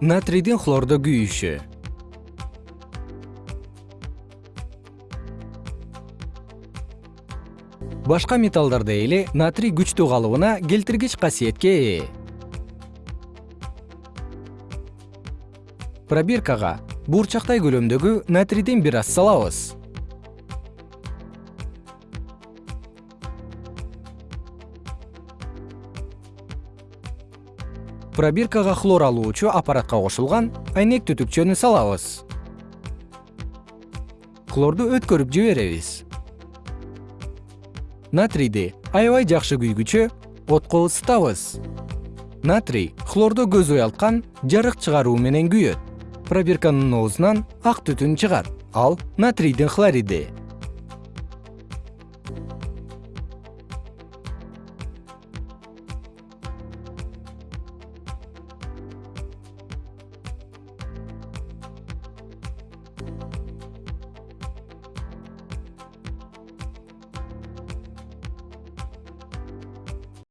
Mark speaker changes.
Speaker 1: натрийдин хлордо күйүшү. Башка металлдардай эле натрий күчтүү калыбына келтиргич касиетке ээ. Пробиркага буурчактай көлөмдөгү натрийден бир аз салабыз пробиркага хлор алуучу аппаратка кошулган айнек түтүкчөнү салабыз. Хлорду өткөрүп жиберебиз. Натрийди аябай жакшы күйгүчө отко ысытабыз натрий хлордо көз уялткан жарык чыгаруу менен күйөт. Пробирканын оозунан ак түтүн чыгат ал натрийдин хлориди